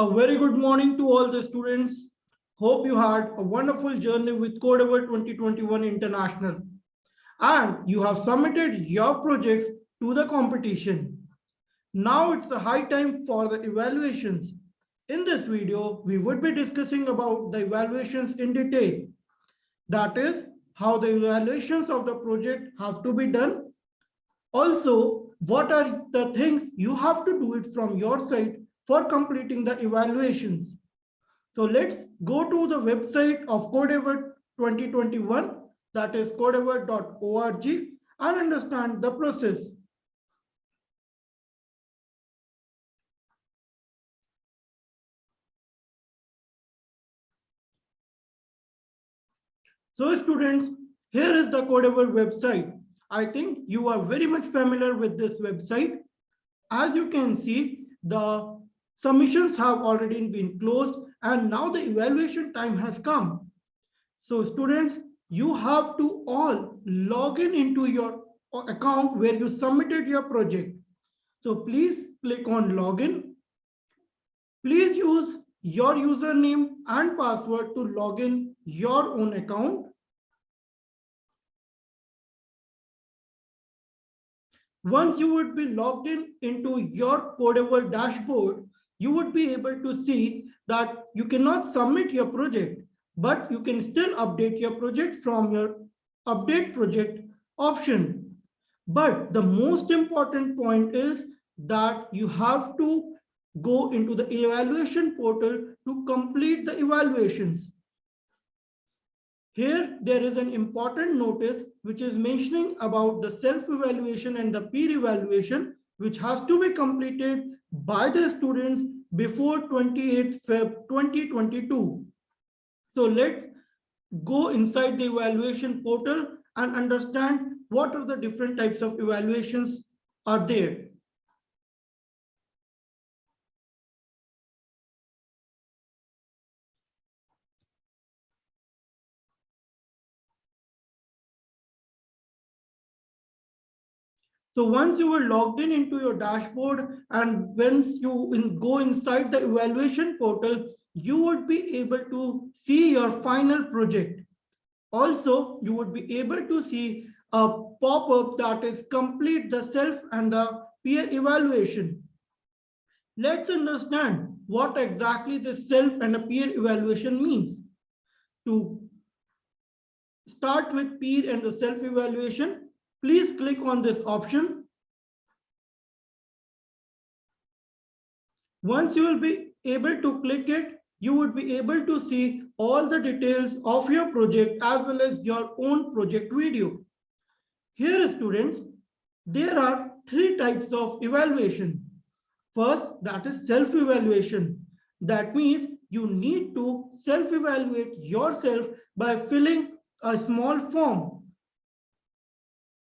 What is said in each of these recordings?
A very good morning to all the students. Hope you had a wonderful journey with Codeavour 2021 International. And you have submitted your projects to the competition. Now it's the high time for the evaluations. In this video, we would be discussing about the evaluations in detail. That is how the evaluations of the project have to be done. Also, what are the things you have to do it from your side for completing the evaluations. So let's go to the website of Codeavour 2021, that is codeavour.org and understand the process. So students, here is the Codeavour website. I think you are very much familiar with this website. As you can see, the submissions have already been closed and now the evaluation time has come. So students, you have to all log in into your account where you submitted your project. So please click on login. Please use your username and password to log in your own account. Once you would be logged in into your Codeavour dashboard, you would be able to see that you cannot submit your project, but you can still update your project from your update project option. But the most important point is that you have to go into the evaluation portal to complete the evaluations. Here, there is an important notice which is mentioning about the self-evaluation and the peer evaluation, which has to be completed by the students before 28 Feb 2022. So let's go inside the evaluation portal and understand what are the different types of evaluations are there. So once you were logged in into your dashboard and once you in, go inside the evaluation portal, you would be able to see your final project. Also, you would be able to see a pop-up that is complete the self and the peer evaluation. Let's understand what exactly the self and a peer evaluation means. To start with peer and the self evaluation, please click on this option. Once you will be able to click it, you would be able to see all the details of your project as well as your own project video. Here students, there are three types of evaluation. First, that is self-evaluation. That means you need to self-evaluate yourself by filling a small form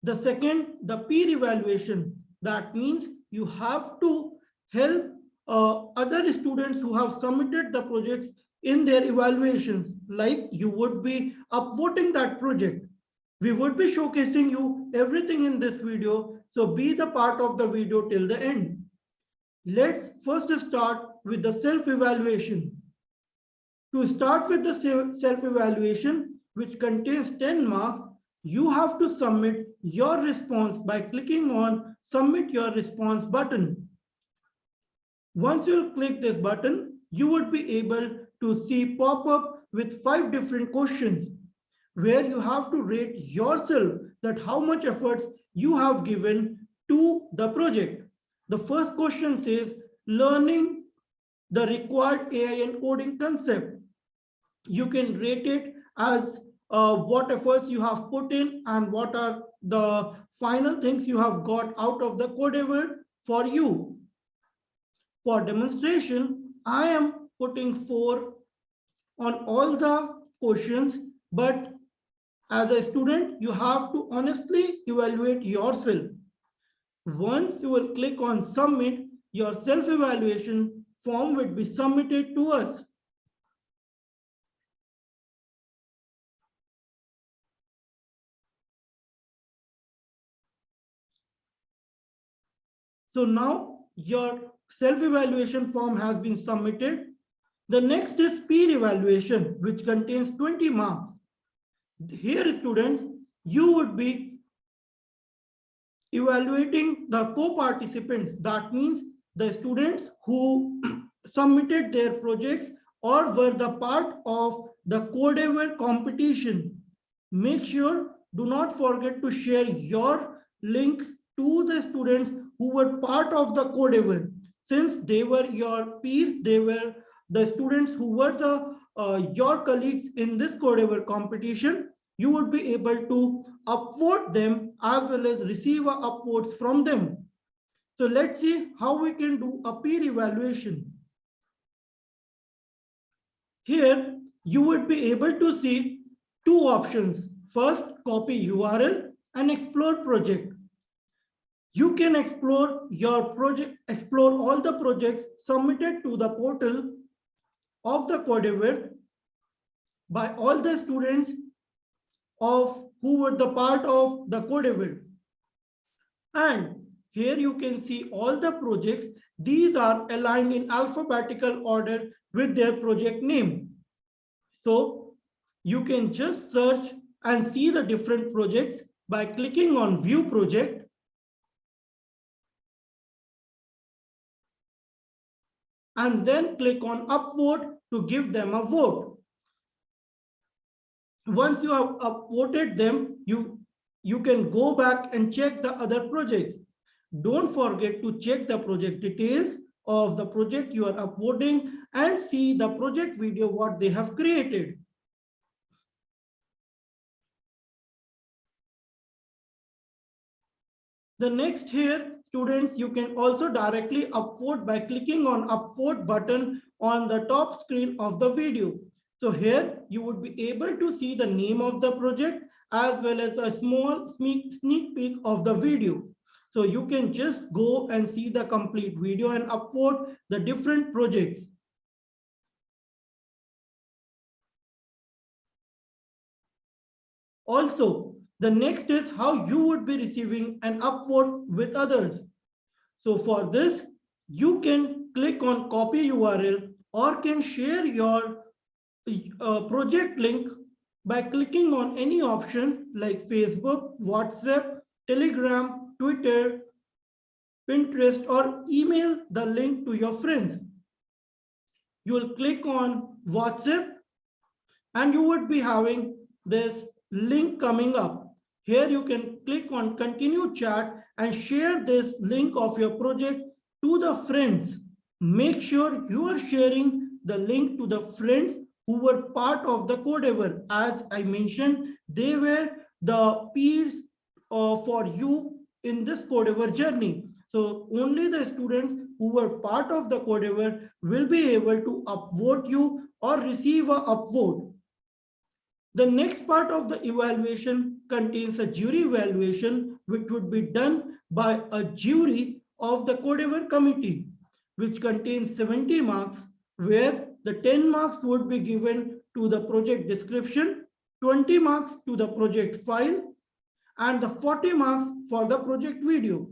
the second, the peer evaluation. That means you have to help uh, other students who have submitted the projects in their evaluations, like you would be upvoting that project. We would be showcasing you everything in this video, so be the part of the video till the end. Let's first start with the self-evaluation. To start with the self-evaluation, which contains 10 marks, you have to submit your response by clicking on submit your response button. Once you click this button, you would be able to see pop up with five different questions where you have to rate yourself that how much efforts you have given to the project. The first question says learning the required AI encoding concept. You can rate it as uh, what efforts you have put in and what are the final things you have got out of the Codeavour for you. For demonstration, I am putting four on all the questions, but as a student, you have to honestly evaluate yourself. Once you will click on submit, your self-evaluation form will be submitted to us. So now your self-evaluation form has been submitted. The next is peer evaluation, which contains 20 marks. Here, students, you would be evaluating the co-participants. That means the students who submitted their projects or were the part of the Codeavour competition. Make sure, do not forget to share your links to the students who were part of the Codeavour. Since they were your peers, they were the students who were the uh, your colleagues in this Codeavour competition, you would be able to upvote them as well as receive upvotes from them. So let's see how we can do a peer evaluation. Here, you would be able to see two options. First, copy URL and explore project. You can explore your project, explore all the projects submitted to the portal of the Codeavour by all the students of who were the part of the Codeavour. And here you can see all the projects. These are aligned in alphabetical order with their project name. So you can just search and see the different projects by clicking on view project. And then click on upvote to give them a vote. Once you have upvoted them, you, you can go back and check the other projects. Don't forget to check the project details of the project you are upvoting and see the project video what they have created. The next here, students, you can also directly upvote by clicking on upvote button on the top screen of the video. So here you would be able to see the name of the project as well as a small sneak, sneak peek of the video. So you can just go and see the complete video and upload the different projects. Also, the next is how you would be receiving an upvote with others. So for this, you can click on copy URL or can share your uh, project link by clicking on any option like Facebook, WhatsApp, Telegram, Twitter, Pinterest, or email the link to your friends. You will click on WhatsApp and you would be having this link coming up. Here you can click on continue chat and share this link of your project to the friends. Make sure you are sharing the link to the friends who were part of the Codeavour. As I mentioned, they were the peers uh, for you in this Codeavour journey. So only the students who were part of the Codeavour will be able to upvote you or receive a upvote. The next part of the evaluation contains a jury evaluation, which would be done by a jury of the Codeavour committee, which contains 70 marks, where the 10 marks would be given to the project description, 20 marks to the project file, and the 40 marks for the project video.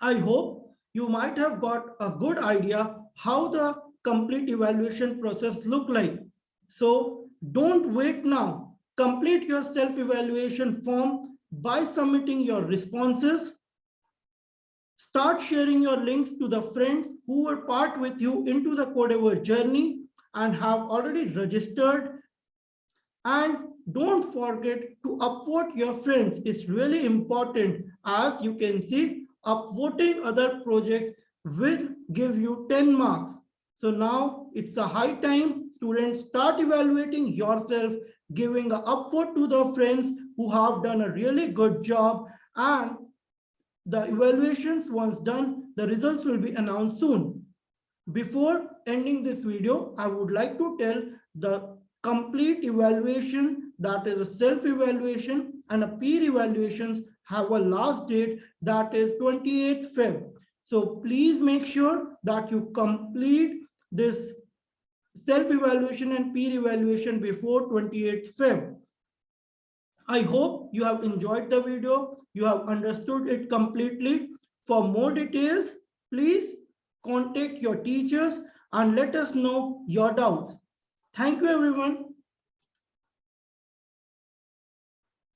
I hope you might have got a good idea how the complete evaluation process look like. So don't wait now. Complete your self-evaluation form by submitting your responses. Start sharing your links to the friends who were part with you into the Codeavour journey and have already registered. And don't forget to upvote your friends. It's really important. As you can see, upvoting other projects will give you 10 marks. So now it's a high time students start evaluating yourself, giving a upvote to the friends who have done a really good job and the evaluations once done, the results will be announced soon. Before ending this video, I would like to tell the complete evaluation that is a self-evaluation and a peer evaluations have a last date that is 28th Feb. So please make sure that you complete this self-evaluation and peer evaluation before 28th Feb. I hope you have enjoyed the video. You have understood it completely. For more details, please contact your teachers and let us know your doubts. Thank you, everyone.